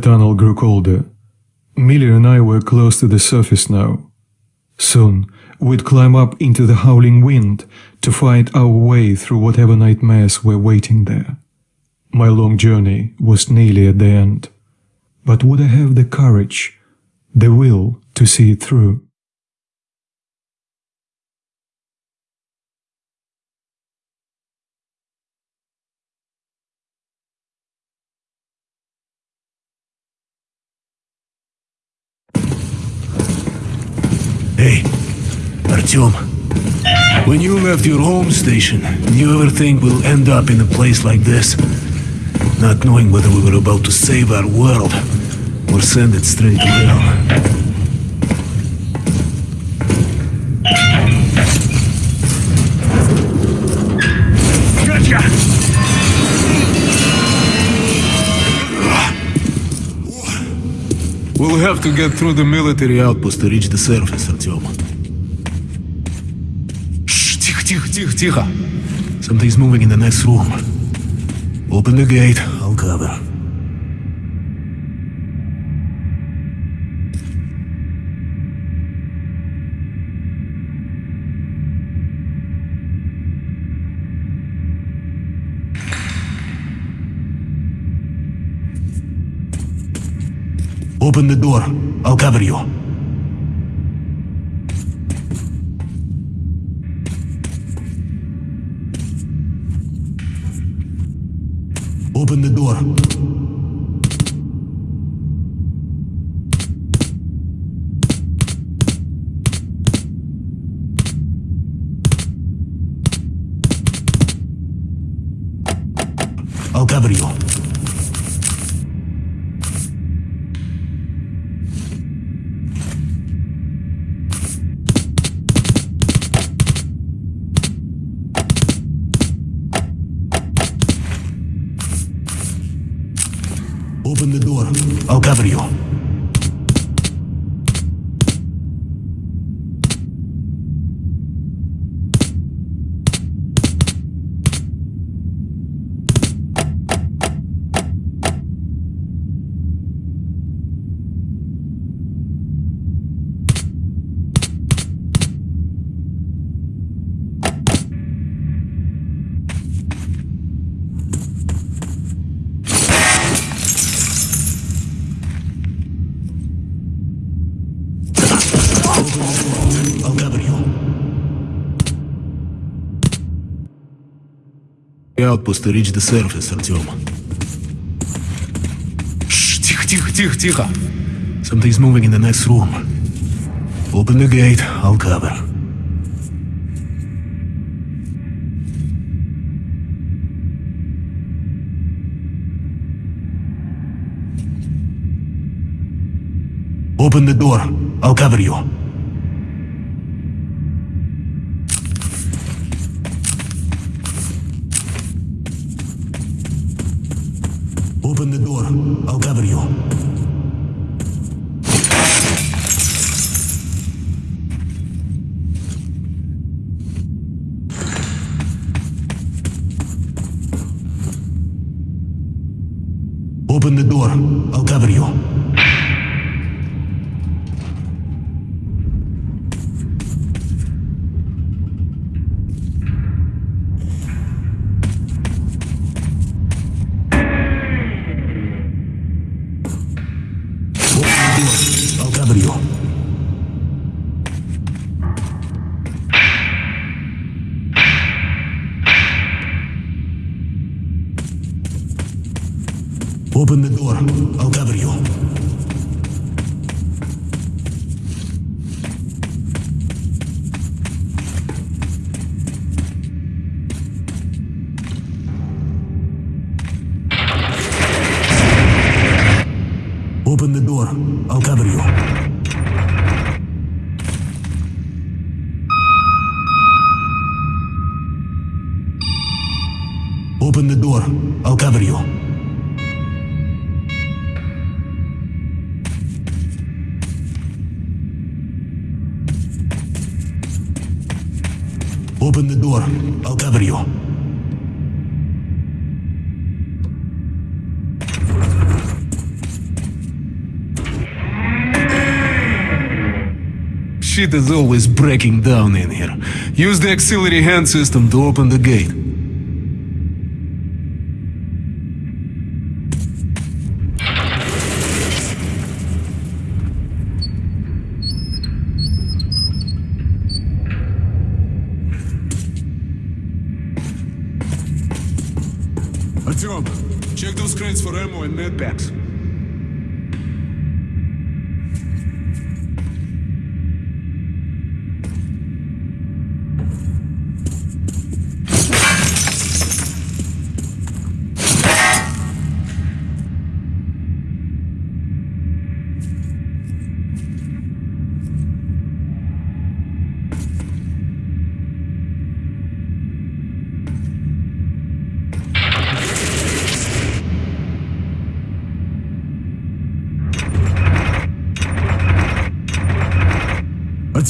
The tunnel grew colder. Miller and I were close to the surface now. Soon, we'd climb up into the howling wind to fight our way through whatever nightmares were waiting there. My long journey was nearly at the end. But would I have the courage, the will to see it through? Hey, Artyom. When you left your home station, did you ever think we'll end up in a place like this? Not knowing whether we were about to save our world or send it straight to hell. Gotcha! We'll have to get through the military outpost to reach the surface, Artyom. Shh, тихо, тихо, тихо, тихо. Something's moving in the next room. Open the gate, I'll cover. Open the door. I'll cover you. Outpost to reach the surface. Shh, тихо, тихо, тихо, тихо. Something's moving in the next room. Open the gate, I'll cover. Open the door. I'll cover you. Open the door. I'll cover you. Open the door. I'll cover you. Open the door. I'll cover you. Open the door. I'll cover you. Open the door. I'll cover you. Open the door. I'll cover you. Shit is always breaking down in here. Use the auxiliary hand system to open the gate. For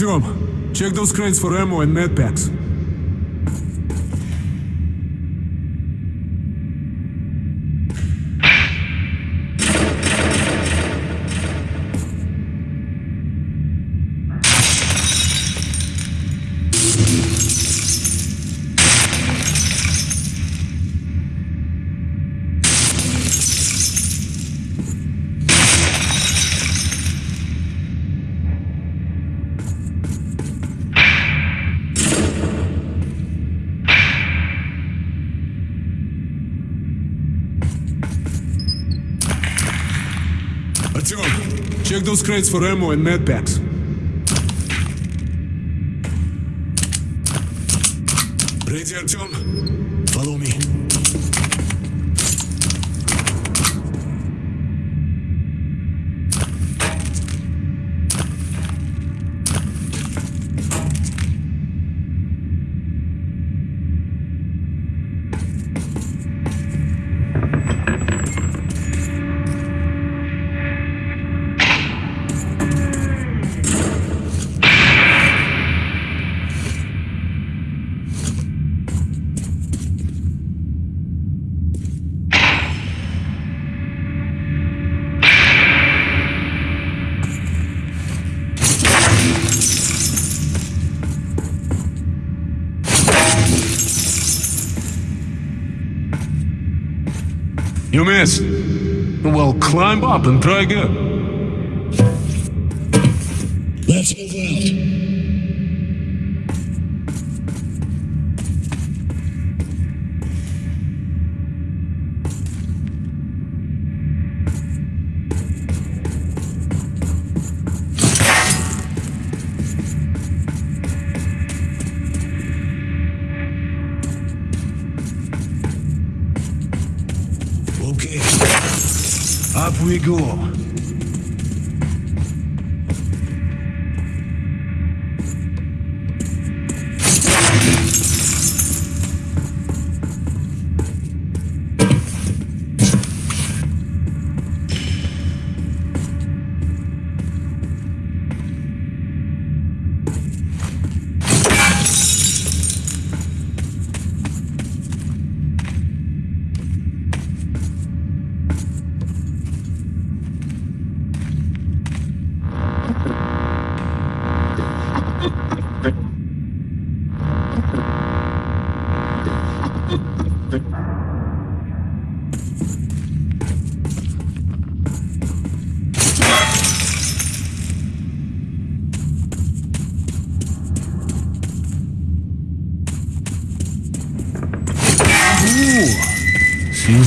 Artyom, check those crates for ammo and med packs. Those crates for ammo and med packs. Ready, Artyom? Follow me. You missed. Well, climb up and try again. Let's move out. Up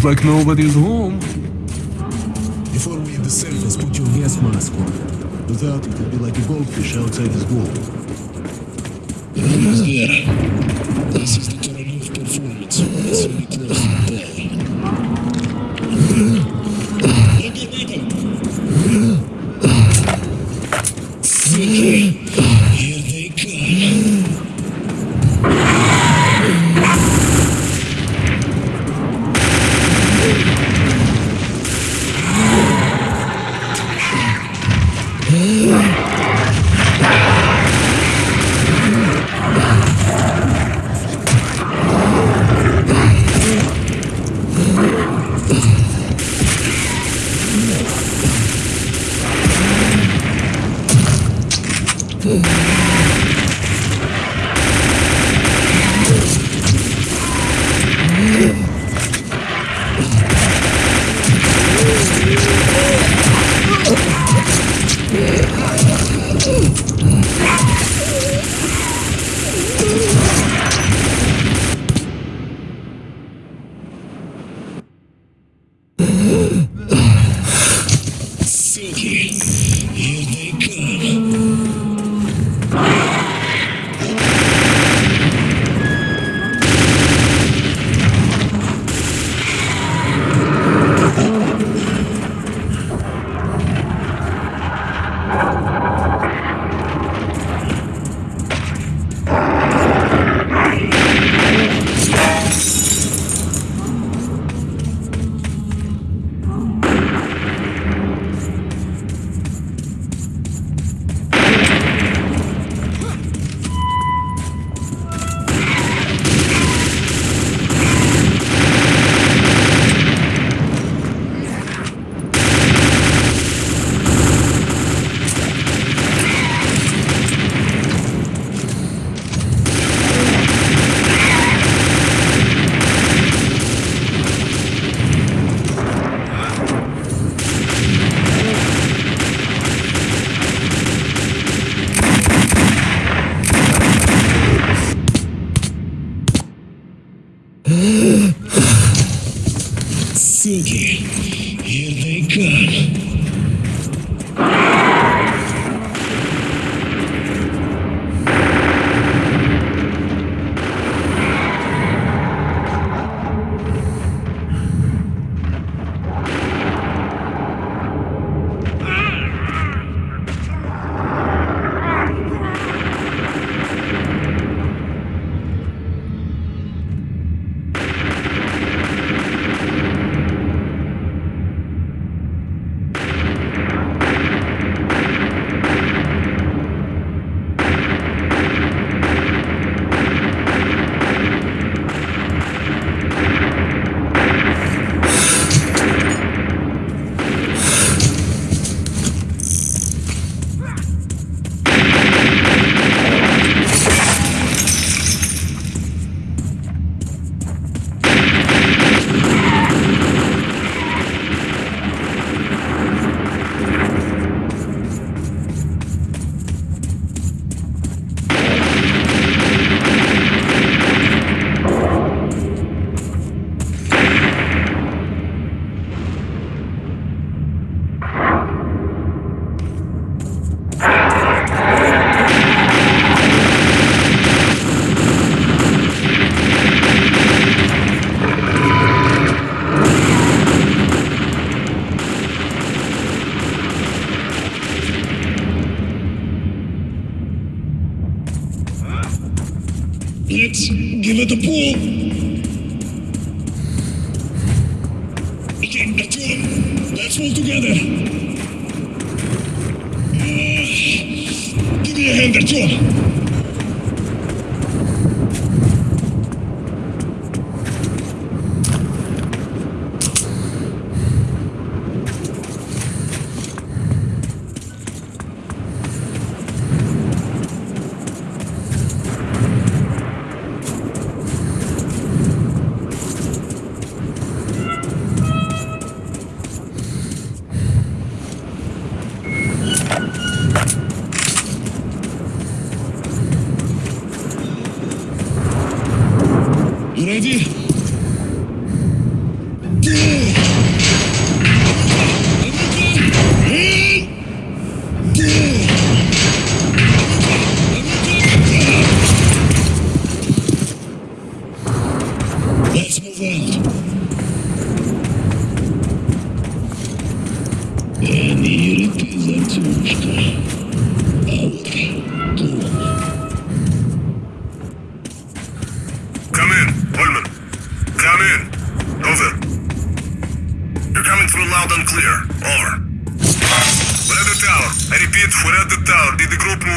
seems like nobody's home. Before we hit the surface, put your gas mask on. Without it, you'll be like a goldfish outside his goal. Almost there. This is the Korolov performance. It's very close to the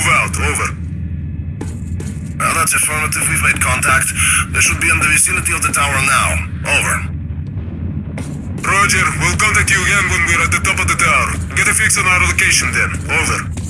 move out? Over. Well, uh, that's affirmative. We've made contact. They should be in the vicinity of the tower now. Over. Roger. We'll contact you again when we're at the top of the tower. Get a fix on our location then. Over.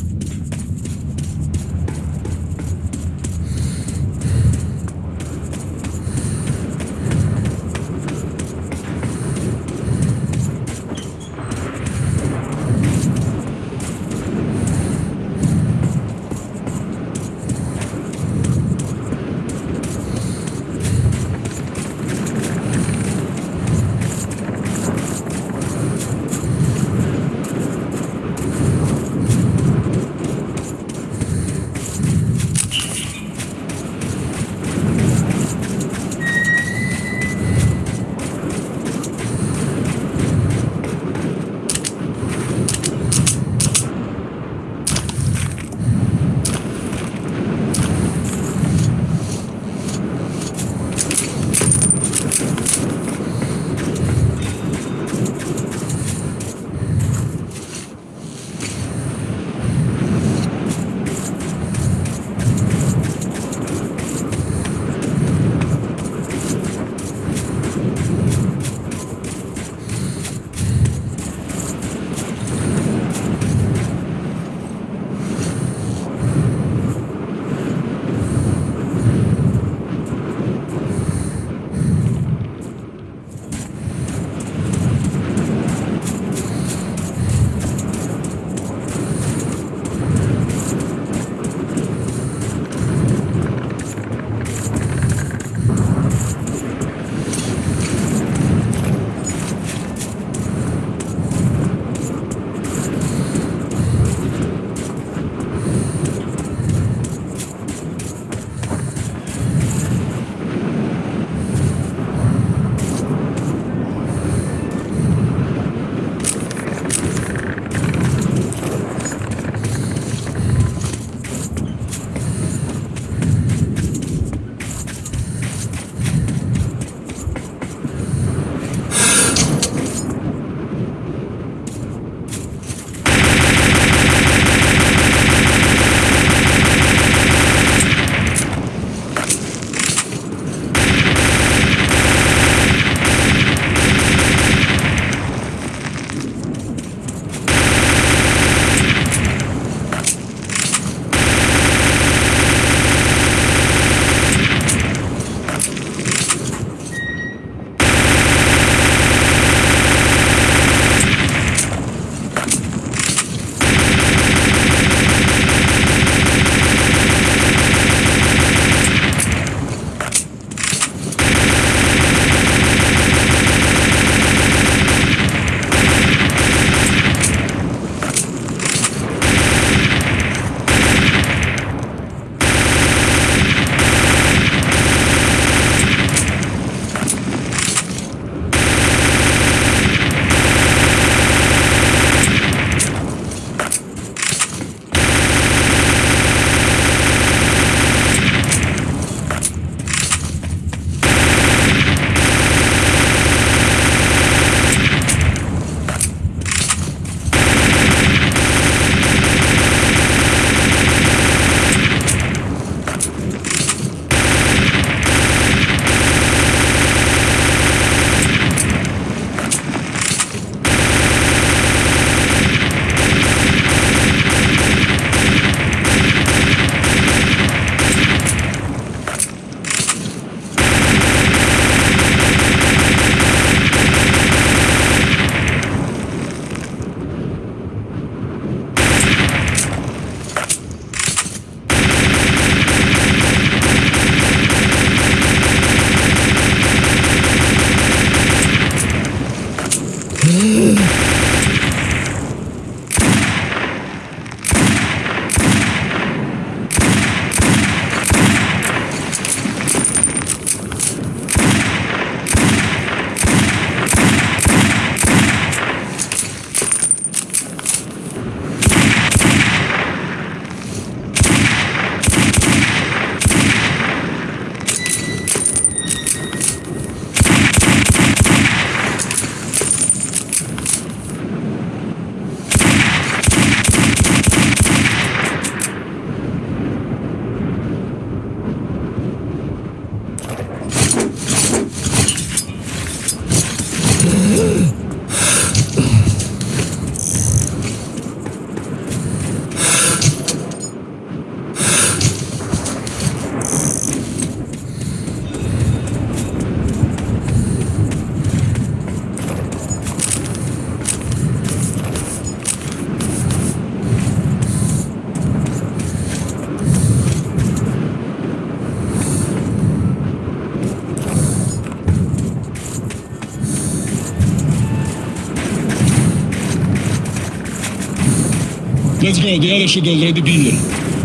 Let's go, the other should already be here.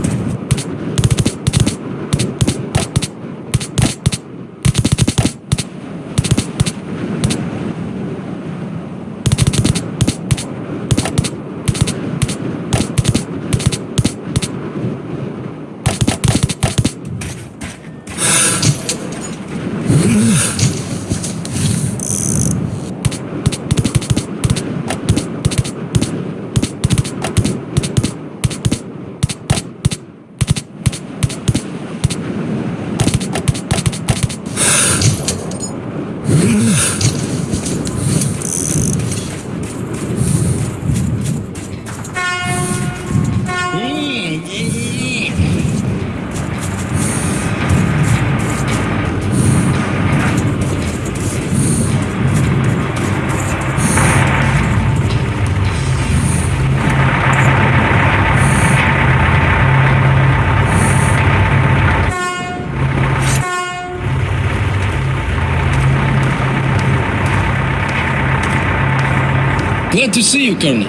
Glad to see you, Colonel.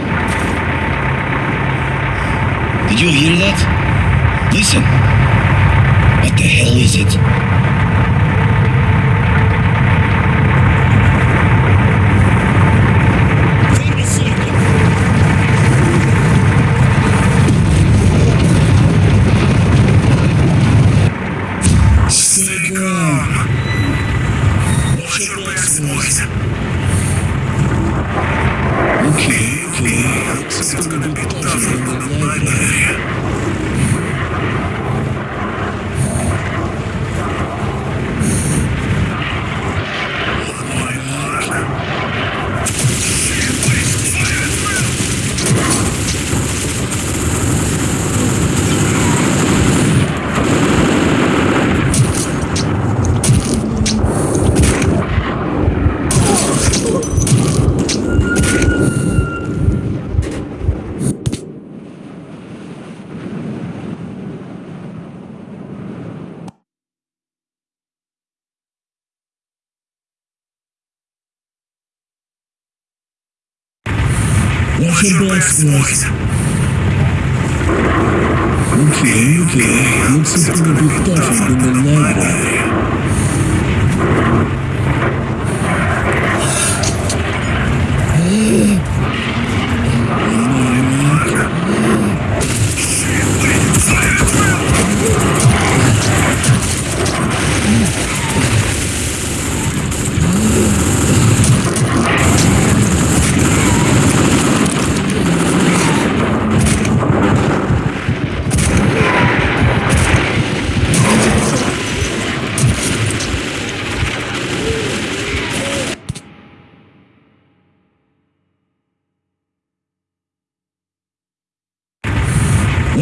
Did you hear that? Listen. What the hell is it? Watch your backs, boys. Okay, okay. Looks like it's gonna be tougher than the library.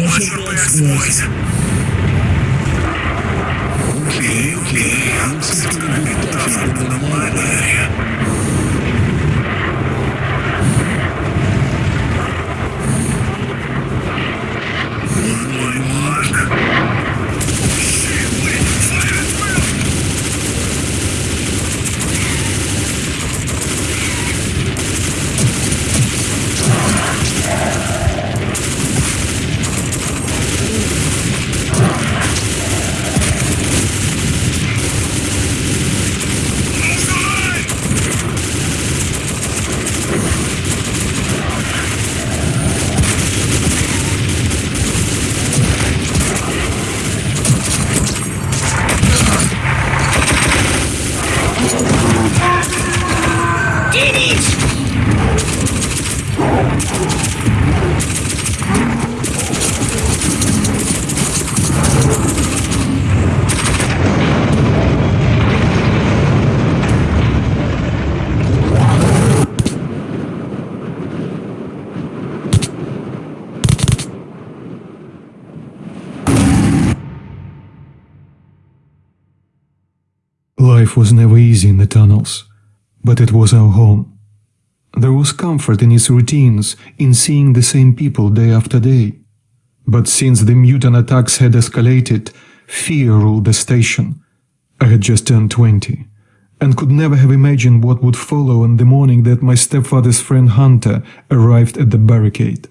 Watch your backs, boys. Life was never easy in the tunnels, but it was our home. There was comfort in its routines, in seeing the same people day after day. But since the mutant attacks had escalated, fear ruled the station. I had just turned 20 and could never have imagined what would follow on the morning that my stepfather's friend Hunter arrived at the barricade.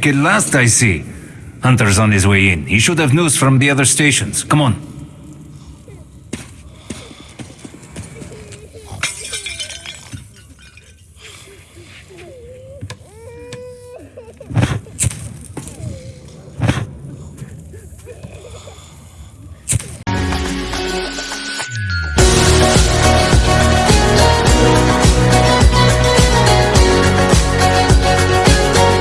Awake at last, I see. Hunter's on his way in. He should have news from the other stations. Come on.